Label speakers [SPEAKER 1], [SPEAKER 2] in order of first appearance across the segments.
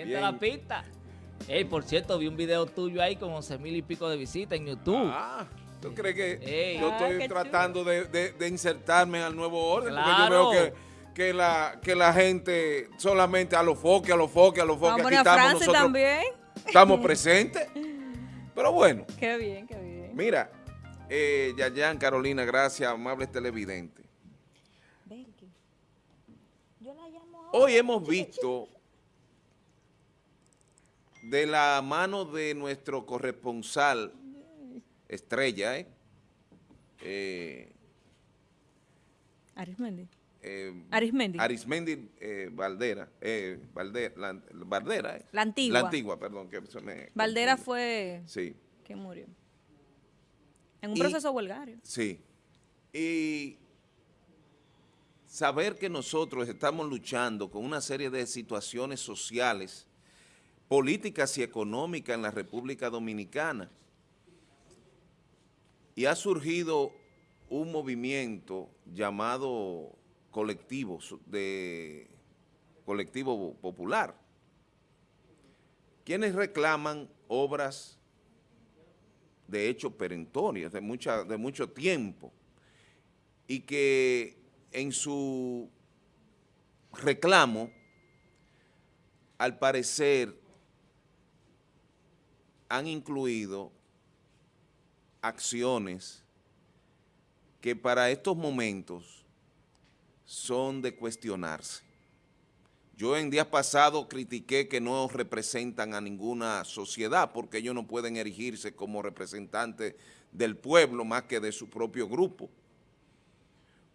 [SPEAKER 1] Calienta la pista. Ey, por cierto, vi un video tuyo ahí con 11 mil y pico de visitas en YouTube.
[SPEAKER 2] Ah, ¿tú crees que
[SPEAKER 1] Ey.
[SPEAKER 2] yo
[SPEAKER 3] Ah,
[SPEAKER 2] estoy
[SPEAKER 3] qué
[SPEAKER 2] tratando de, de- de insertarme al nuevo orden?
[SPEAKER 1] Claro.
[SPEAKER 2] Porque yo veo que, que, la, que la gente solamente a los foques, a los foques, a los foques. Aquí estamos
[SPEAKER 3] Francis
[SPEAKER 2] nosotros,
[SPEAKER 3] también.
[SPEAKER 2] estamos presentes. Pero bueno,
[SPEAKER 3] Qué bien, qué bien.
[SPEAKER 2] mira, eh, Yayan, Carolina, gracias, amables televidentes.
[SPEAKER 3] Yo la llamo
[SPEAKER 2] Hoy hemos visto de la mano de nuestro corresponsal estrella, ¿eh? Eh,
[SPEAKER 3] Arismendi.
[SPEAKER 2] eh,
[SPEAKER 3] Arismendi.
[SPEAKER 2] Arismendi eh, Valdera, eh, Valde- la, Valdera, ¿eh?
[SPEAKER 3] La antigua.
[SPEAKER 2] La antigua, perdón, que se me
[SPEAKER 3] Valdera fue
[SPEAKER 2] Sí,
[SPEAKER 3] que murió. En un
[SPEAKER 2] Y-
[SPEAKER 3] proceso huelgario.
[SPEAKER 2] sí. Y saber que nosotros estamos luchando con una serie de situaciones sociales, políticas y económicas en la República Dominicana. Y ha surgido un movimiento llamado colectivo de colectivo popular, quienes reclaman obras de hecho perentorias, de, mucha, de mucho tiempo, y que en su reclamo, al parecer, han incluido acciones que para estos momentos son de cuestionarse. Yo en días pasados critiqué que no representan a ninguna sociedad porque ellos no pueden erigirse como representantes del pueblo más que de su propio grupo.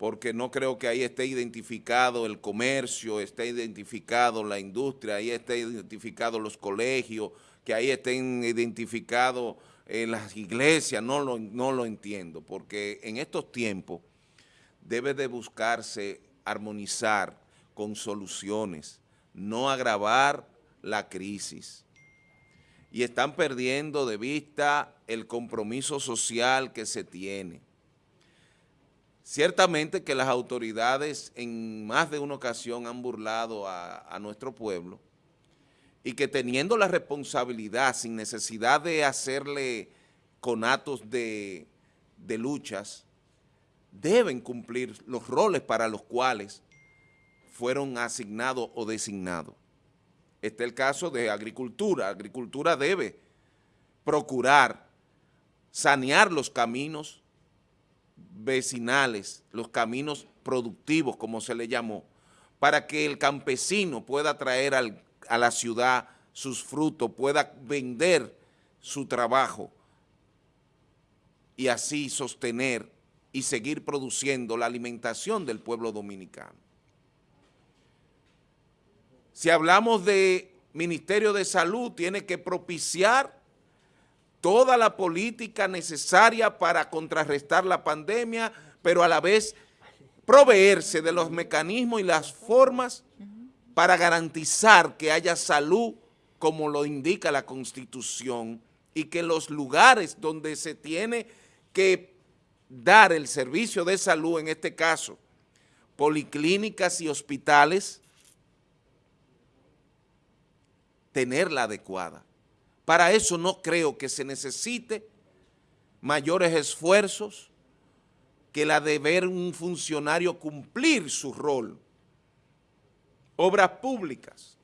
[SPEAKER 2] Porque no creo que ahí esté identificado el comercio, esté identificado la industria, ahí esté identificado los colegios, que ahí estén identificados eh, las iglesias, no lo, no lo entiendo, porque en estos tiempos debe de buscarse armonizar con soluciones, no agravar la crisis. Y están perdiendo de vista el compromiso social que se tiene. Ciertamente que las autoridades en más de una ocasión han burlado a, nuestro pueblo y que teniendo la responsabilidad, sin necesidad de hacerle conatos de, de luchas, deben cumplir los roles para los cuales fueron asignados o designados. Este es el caso de agricultura. Agricultura debe procurar sanear los caminos vecinales, los caminos productivos, como se le llamó, para que el campesino pueda traer a la ciudad sus frutos, pueda vender su trabajo y así sostener y seguir produciendo la alimentación del pueblo dominicano. Si hablamos de Ministerio de Salud, tiene que propiciar toda la política necesaria para contrarrestar la pandemia, pero a la vez proveerse de los mecanismos y las formas para garantizar que haya salud como lo indica la Constitución y que los lugares donde se tiene que dar el servicio de salud, en este caso, policlínicas y hospitales, tenerla adecuada. Para eso no creo que se necesite mayores esfuerzos que la de ver un funcionario cumplir su rol. Obras públicas.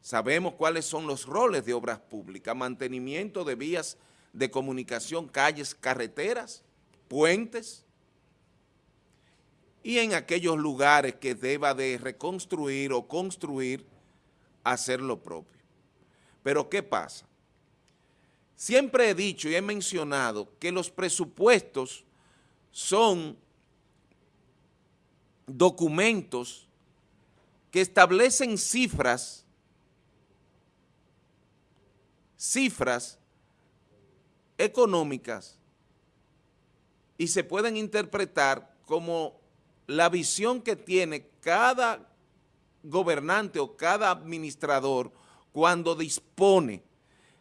[SPEAKER 2] Sabemos cuáles son los roles de obras públicas, mantenimiento de vías de comunicación, calles, carreteras, puentes, y en aquellos lugares que deba de reconstruir o construir, hacer lo propio. Pero ¿qué pasa? Siempre he dicho y he mencionado que los presupuestos son documentos que establecen cifras, cifras económicas y se pueden interpretar como la visión que tiene cada gobernante o cada administrador cuando dispone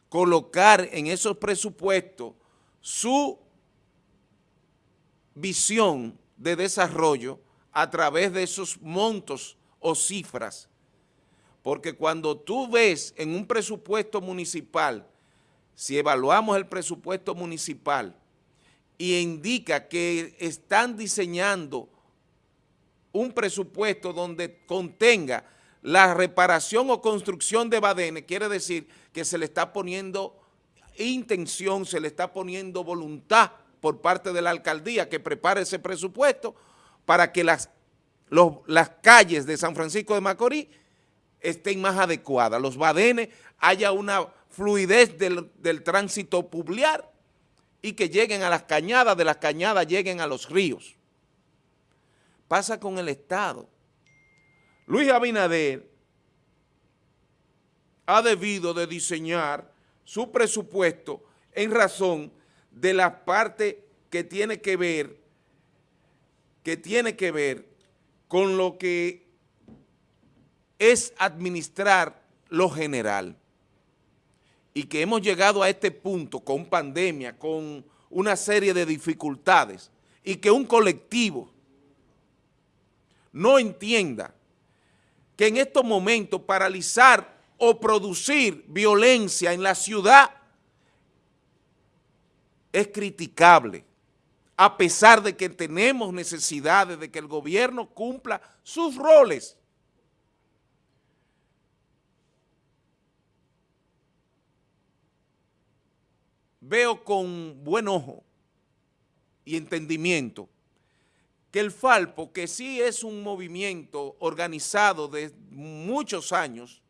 [SPEAKER 2] colocar en esos presupuestos su visión de desarrollo a través de esos montos o cifras, Porque cuando tú ves en un presupuesto municipal, si evaluamos el presupuesto municipal y indica que están diseñando un presupuesto donde contenga la reparación o construcción de badenes, quiere decir que se le está poniendo intención, se le está poniendo voluntad por parte de la alcaldía que prepare ese presupuesto para que las, las calles de San Francisco de Macorís estén más adecuadas, los badenes, haya una fluidez del, del tránsito publiar y que lleguen a las cañadas, de las cañadas lleguen a los ríos. Pasa con el Estado. Luis Abinader ha debido de diseñar su presupuesto en razón de la parte que tiene que ver, que tiene que ver con lo que es administrar lo general. Y que hemos llegado a este punto con pandemia, con una serie de dificultades, y que un colectivo no entienda que en estos momentos paralizar o producir violencia en la ciudad es criticable, a pesar de que tenemos necesidades de que el gobierno cumpla sus roles. Veo con buen ojo y entendimiento que el Falpo, que sí es un movimiento organizado de muchos años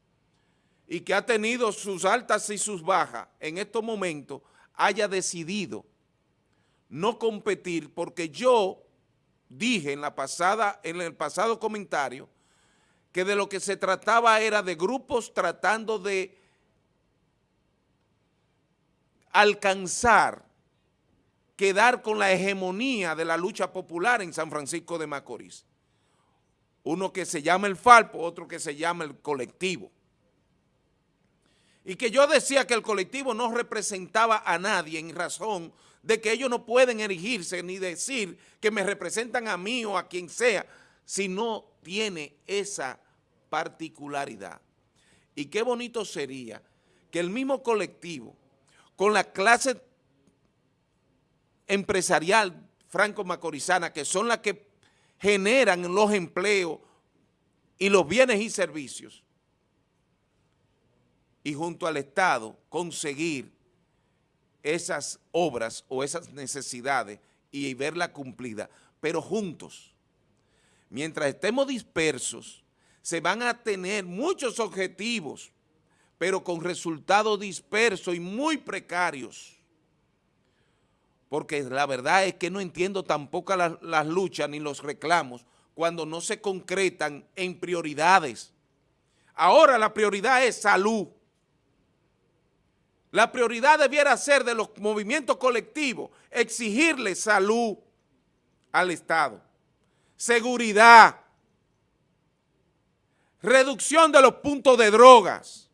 [SPEAKER 2] y que ha tenido sus altas y sus bajas, en estos momentos haya decidido no competir porque yo dije en, la pasada, en el pasado comentario que de lo que se trataba era de grupos tratando de alcanzar quedar con la hegemonía de la lucha popular en San Francisco de Macorís. Uno que se llama el Falpo, otro que se llama el colectivo. Y que yo decía que el colectivo no representaba a nadie en razón de que ellos no pueden erigirse ni decir que me representan a mí o a quien sea, si no tiene esa particularidad. Y qué bonito sería que el mismo colectivo, con la clase empresarial franco-macorizana, que son las que generan los empleos y los bienes y servicios, y junto al Estado conseguir esas obras o esas necesidades y verla cumplida, pero juntos. Mientras estemos dispersos, se van a tener muchos objetivos, pero con resultados dispersos y muy precarios porque la verdad es que no entiendo tampoco las, luchas ni los reclamos cuando no se concretan en prioridades. Ahora la prioridad es salud. La prioridad debiera ser de los movimientos colectivos, exigirle salud al Estado, seguridad, reducción de los puntos de drogas,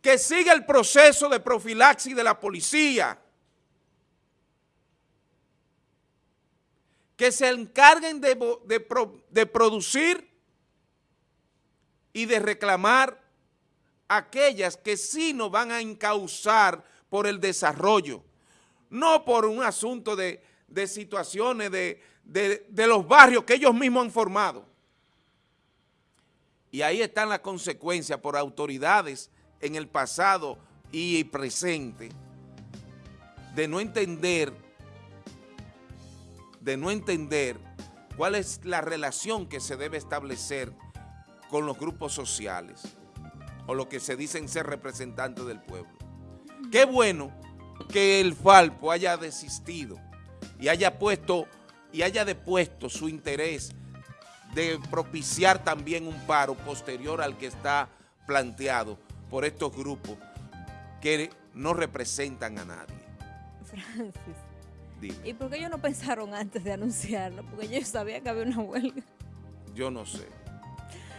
[SPEAKER 2] que siga el proceso de profilaxis de la policía, que se encarguen de, producir y de reclamar aquellas que sí nos van a encauzar por el desarrollo, no por un asunto de, de situaciones de, de, los barrios que ellos mismos han formado. Y ahí están las consecuencias por autoridades en el pasado y presente de no entender, de no entender cuál es la relación que se debe establecer con los grupos sociales o lo que se dicen ser representantes del pueblo. Qué bueno que el Falpo haya desistido y haya puesto y haya depuesto su interés de propiciar también un paro posterior al que está planteado por estos grupos que no representan a nadie.
[SPEAKER 3] Francis, ¿y por qué ellos no pensaron antes de anunciarlo? Porque ellos sabían que había una huelga.
[SPEAKER 2] Yo no sé.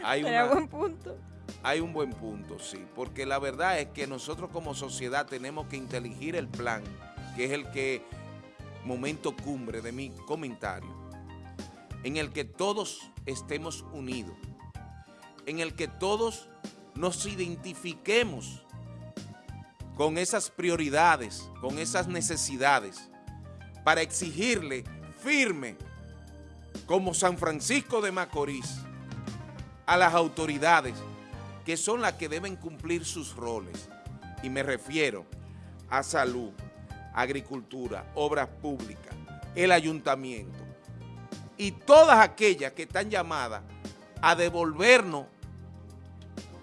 [SPEAKER 3] Hay un buen punto.
[SPEAKER 2] Hay un buen punto, sí, porque la verdad es que nosotros como sociedad tenemos que inteligir el plan, que es el que, momento cumbre de mi comentario, en el que todos estemos unidos en el que todos nos identifiquemos con esas prioridades, con esas necesidades, para exigirle firme, como San Francisco de Macorís, a las autoridades, que son las que deben cumplir sus roles. Y me refiero a salud, agricultura, obras públicas, el ayuntamiento y todas aquellas que están llamadas a devolvernos,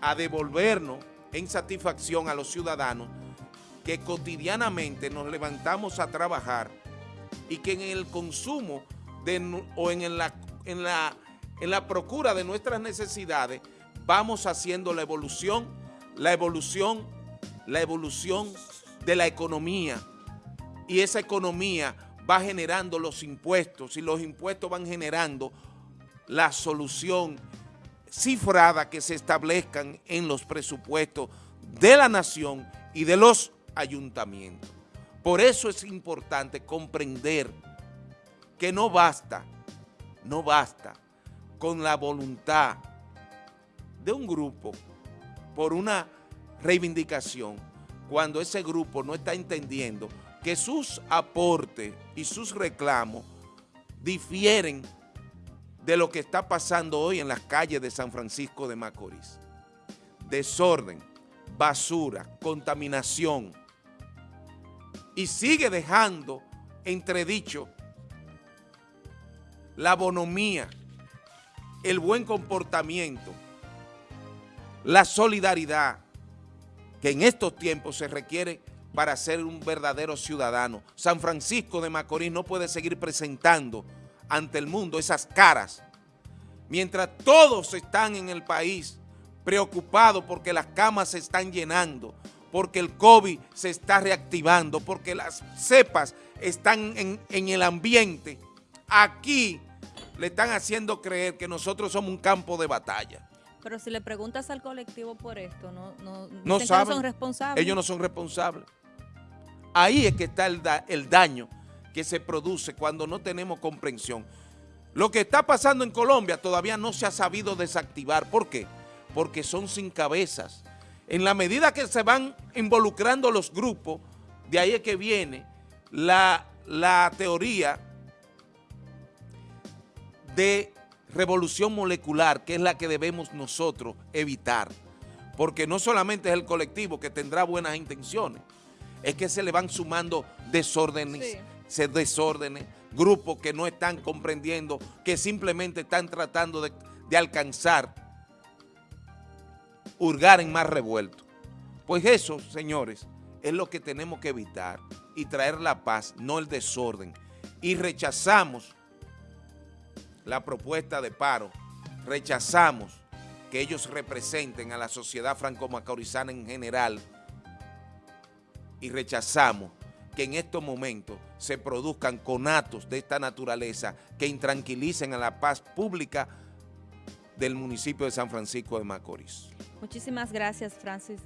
[SPEAKER 2] a devolvernos en satisfacción a los ciudadanos que cotidianamente nos levantamos a trabajar y que en el consumo o en la, en, la, en la procura de nuestras necesidades vamos haciendo la evolución, la evolución, la evolución de la economía. Y esa economía va generando los impuestos y los impuestos van generando la solución cifrada que se establezcan en los presupuestos de la nación y de los ayuntamientos. Por eso es importante comprender que no basta, no basta con la voluntad de un grupo por una reivindicación cuando ese grupo no está entendiendo que sus aportes y sus reclamos difieren de lo que está pasando hoy en las calles de San Francisco de Macorís. Desorden, basura, contaminación. Y sigue dejando entredicho la bonomía, el buen comportamiento, la solidaridad que en estos tiempos se requiere para ser un verdadero ciudadano. San Francisco de Macorís no puede seguir presentando ante el mundo esas caras, mientras todos están en el país preocupados porque las camas se están llenando, porque el COVID se está reactivando, porque las cepas están en, en el ambiente. Aquí le están haciendo creer que nosotros somos un campo de batalla.
[SPEAKER 3] Pero si le preguntas al colectivo por esto, no, no,
[SPEAKER 2] no,
[SPEAKER 3] saben,
[SPEAKER 2] no
[SPEAKER 3] son responsables.
[SPEAKER 2] Ellos no son responsables. Ahí es que está el, da, el daño que se produce cuando no tenemos comprensión. Lo que está pasando en Colombia todavía no se ha sabido desactivar. ¿Por qué? Porque son sin cabezas. En la medida que se van involucrando los grupos, de ahí es que viene la, la teoría de revolución molecular, que es la que debemos nosotros evitar. Porque no solamente es el colectivo que tendrá buenas intenciones, es que se le van sumando desórdenes. Desórdenes, grupos que no están comprendiendo, que simplemente están tratando de, de alcanzar, hurgar en más revuelto. Pues eso, señores, es lo que tenemos que evitar y traer la paz, no el desorden. Y rechazamos la propuesta de paro, rechazamos que ellos representen a la sociedad franco-macorizana en general y rechazamos que en estos momentos se produzcan conatos de esta naturaleza que intranquilicen a la paz pública del municipio de San Francisco de Macorís.
[SPEAKER 3] Muchísimas gracias, Francis.